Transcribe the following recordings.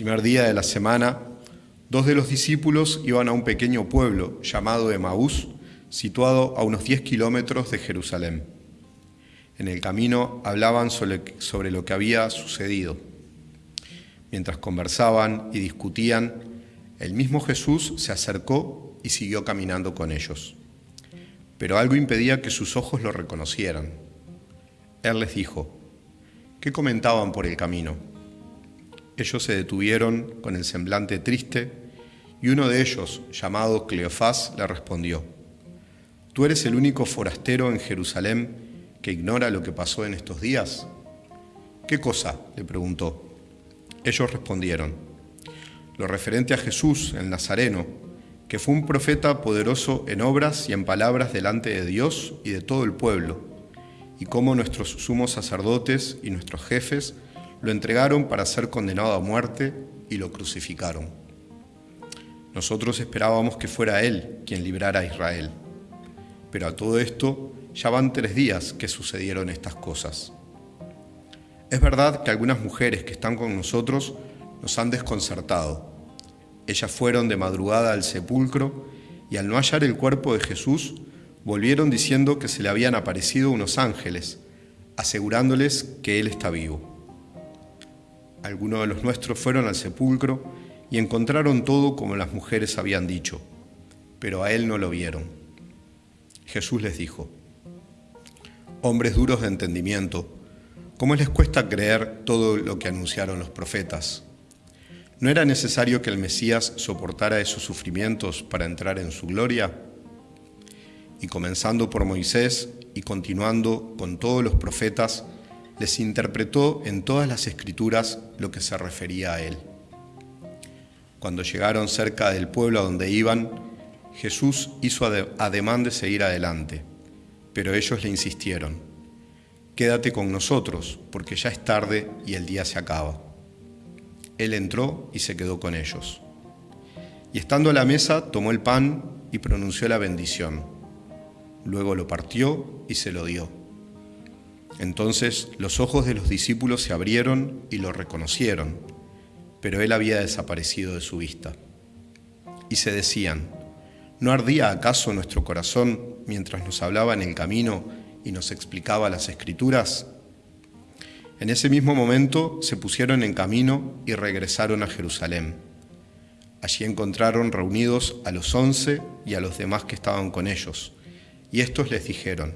primer día de la semana, dos de los discípulos iban a un pequeño pueblo llamado Emaús, situado a unos 10 kilómetros de Jerusalén. En el camino hablaban sobre, lo que había sucedido. Mientras conversaban y discutían, el mismo Jesús se acercó y siguió caminando con ellos. Pero algo impedía que sus ojos lo reconocieran. Él les dijo, ¿qué comentaban por el camino? Ellos se detuvieron con el semblante triste y uno de ellos, llamado Cleofás, le respondió, ¿Tú eres el único forastero en Jerusalén que ignora lo que pasó en estos días? ¿Qué cosa? le preguntó. Ellos respondieron, lo referente a Jesús, el Nazareno, que fue un profeta poderoso en obras y en palabras delante de Dios y de todo el pueblo, y cómo nuestros sumos sacerdotes y nuestros jefes lo entregaron para ser condenado a muerte y lo crucificaron. Nosotros esperábamos que fuera Él quien librara a Israel, pero a todo esto ya van tres días que sucedieron estas cosas. Es verdad que algunas mujeres que están con nosotros nos han desconcertado. Ellas fueron de madrugada al sepulcro y al no hallar el cuerpo de Jesús, volvieron diciendo que se le habían aparecido unos ángeles, asegurándoles que Él está vivo. Algunos de los nuestros fueron al sepulcro y encontraron todo como las mujeres habían dicho, pero a Él no lo vieron. Jesús les dijo, hombres duros de entendimiento, ¿cómo les cuesta creer todo lo que anunciaron los profetas? ¿No era necesario que el Mesías soportara esos sufrimientos para entrar en su gloria? Y comenzando por Moisés y continuando con todos los profetas, les interpretó en todas las escrituras lo que se refería a él. Cuando llegaron cerca del pueblo a donde iban, Jesús hizo ademán de seguir adelante, pero ellos le insistieron, quédate con nosotros, porque ya es tarde y el día se acaba. Él entró y se quedó con ellos. Y estando a la mesa, tomó el pan y pronunció la bendición. Luego lo partió y se lo dio entonces los ojos de los discípulos se abrieron y lo reconocieron, pero él había desaparecido de su vista. Y se decían, ¿no ardía acaso nuestro corazón mientras nos hablaba en el camino y nos explicaba las escrituras? En ese mismo momento se pusieron en camino y regresaron a Jerusalén. Allí encontraron reunidos a los once y a los demás que estaban con ellos, y estos les dijeron,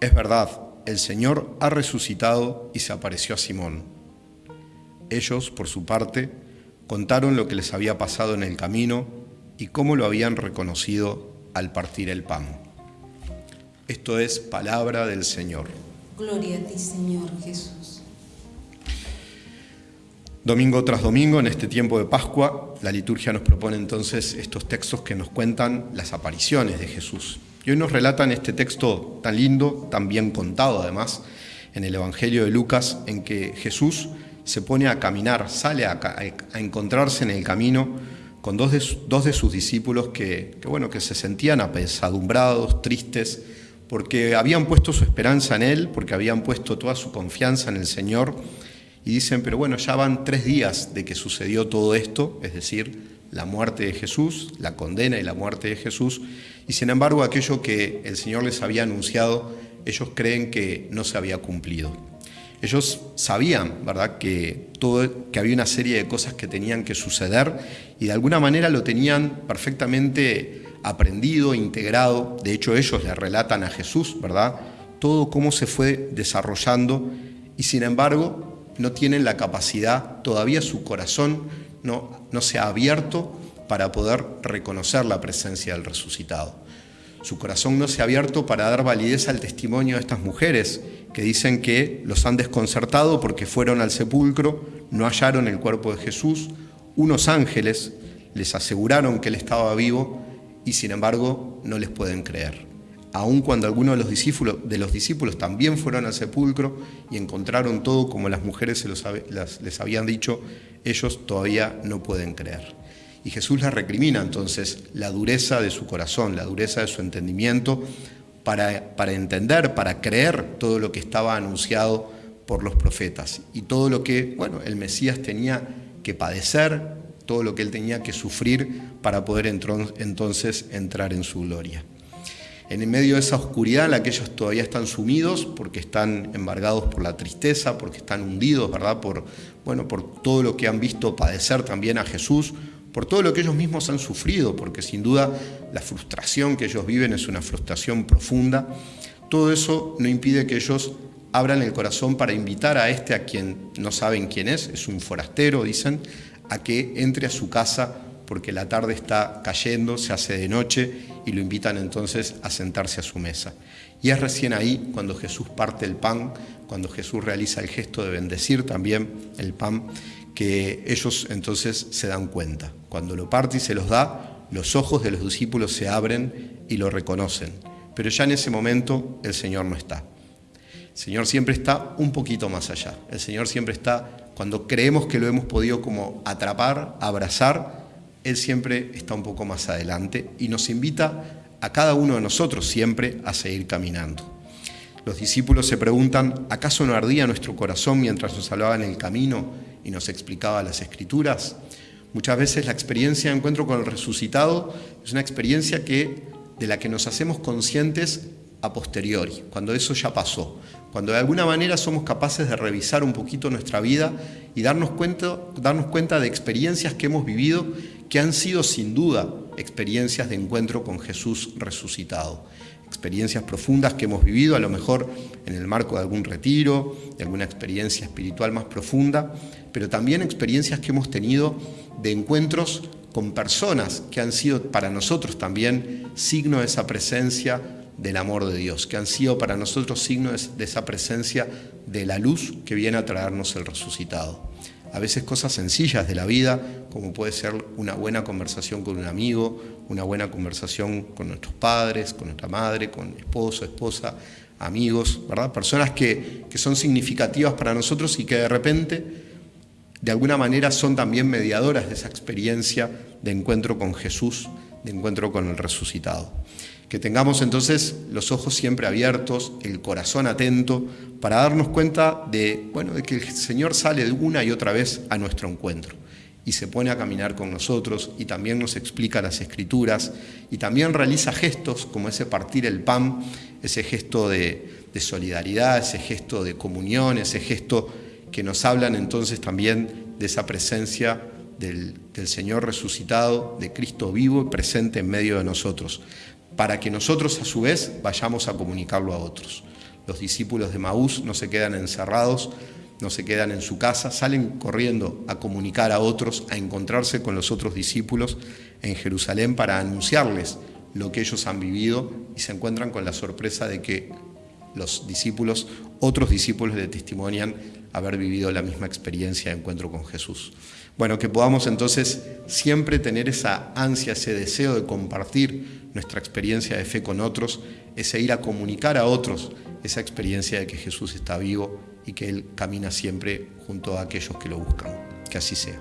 es verdad, el Señor ha resucitado y se apareció a Simón. Ellos, por su parte, contaron lo que les había pasado en el camino y cómo lo habían reconocido al partir el pan. Esto es palabra del Señor. Gloria a ti, Señor Jesús. Domingo tras domingo, en este tiempo de Pascua, la liturgia nos propone entonces estos textos que nos cuentan las apariciones de Jesús. Y hoy nos relatan este texto tan lindo, tan bien contado además, en el Evangelio de Lucas, en que Jesús se pone a caminar, sale a, encontrarse en el camino con dos de, dos de sus discípulos que, bueno, que se sentían apesadumbrados, tristes, porque habían puesto su esperanza en Él, porque habían puesto toda su confianza en el Señor, y dicen, pero bueno, ya van tres días de que sucedió todo esto, es decir, la muerte de Jesús, la condena y la muerte de Jesús, y sin embargo aquello que el Señor les había anunciado, ellos creen que no se había cumplido. Ellos sabían, ¿verdad?, que, todo, que había una serie de cosas que tenían que suceder y de alguna manera lo tenían perfectamente aprendido, integrado. De hecho, ellos le relatan a Jesús, ¿verdad?, todo cómo se fue desarrollando y sin embargo no tienen la capacidad, todavía su corazón no, no se ha abierto para poder reconocer la presencia del resucitado. Su corazón no se ha abierto para dar validez al testimonio de estas mujeres que dicen que los han desconcertado porque fueron al sepulcro, no hallaron el cuerpo de Jesús, unos ángeles les aseguraron que él estaba vivo y sin embargo no les pueden creer. Aun cuando algunos de los discípulos, también fueron al sepulcro y encontraron todo como las mujeres se les habían dicho, ellos todavía no pueden creer. Y Jesús les recrimina entonces la dureza de su corazón, la dureza de su entendimiento, para, para entender, para creer todo lo que estaba anunciado por los profetas y todo lo que, bueno, el Mesías tenía que padecer, todo lo que él tenía que sufrir para poder entonces entrar en su gloria. En medio de esa oscuridad en la que ellos todavía están sumidos, porque están embargados por la tristeza, porque están hundidos, ¿verdad? Por, bueno, por todo lo que han visto padecer también a Jesús, por todo lo que ellos mismos han sufrido, porque sin duda la frustración que ellos viven es una frustración profunda. Todo eso no impide que ellos abran el corazón para invitar a este a quien no saben quién es, es un forastero, dicen, a que entre a su casa porque la tarde está cayendo, se hace de noche y lo invitan entonces a sentarse a su mesa. Y es recién ahí cuando Jesús parte el pan, cuando Jesús realiza el gesto de bendecir también el pan, que ellos entonces se dan cuenta. Cuando lo parte y se los da, los ojos de los discípulos se abren y lo reconocen. Pero ya en ese momento el Señor no está. El Señor siempre está un poquito más allá. El Señor siempre está cuando creemos que lo hemos podido como atrapar, abrazar, Él siempre está un poco más adelante y nos invita a cada uno de nosotros siempre a seguir caminando. Los discípulos se preguntan, ¿acaso no ardía nuestro corazón mientras nos hablaba en el camino y nos explicaba las escrituras? Muchas veces la experiencia de encuentro con el resucitado es una experiencia que, de la que nos hacemos conscientes a posteriori, cuando eso ya pasó, cuando de alguna manera somos capaces de revisar un poquito nuestra vida y darnos cuenta, darnos cuenta de experiencias que hemos vivido que han sido sin duda experiencias de encuentro con Jesús resucitado. Experiencias profundas que hemos vivido, a lo mejor en el marco de algún retiro, de alguna experiencia espiritual más profunda, pero también experiencias que hemos tenido de encuentros con personas que han sido para nosotros también signo de esa presencia del amor de Dios, que han sido para nosotros signos de esa presencia de la luz que viene a traernos el resucitado. A veces cosas sencillas de la vida, como puede ser una buena conversación con un amigo, una buena conversación con nuestros padres, con nuestra madre, con esposo, esposa, amigos, ¿verdad? Personas que, que son significativas para nosotros y que de repente, de alguna manera, son también mediadoras de esa experiencia de encuentro con Jesús, de encuentro con el resucitado. Que tengamos entonces los ojos siempre abiertos, el corazón atento, para darnos cuenta de, bueno, de que el Señor sale de una y otra vez a nuestro encuentro y se pone a caminar con nosotros y también nos explica las escrituras y también realiza gestos como ese partir el pan, ese gesto de, solidaridad, ese gesto de comunión, ese gesto que nos hablan entonces también de esa presencia del, del Señor resucitado, de Cristo vivo y presente en medio de nosotros para que nosotros a su vez vayamos a comunicarlo a otros. Los discípulos de Maús no se quedan encerrados, no se quedan en su casa, salen corriendo a comunicar a otros, a encontrarse con los otros discípulos en Jerusalén para anunciarles lo que ellos han vivido y se encuentran con la sorpresa de que los discípulos, otros discípulos le testimonian haber vivido la misma experiencia de encuentro con Jesús. Bueno, que podamos entonces siempre tener esa ansia, ese deseo de compartir nuestra experiencia de fe con otros, ese ir a comunicar a otros esa experiencia de que Jesús está vivo y que Él camina siempre junto a aquellos que lo buscan. Que así sea.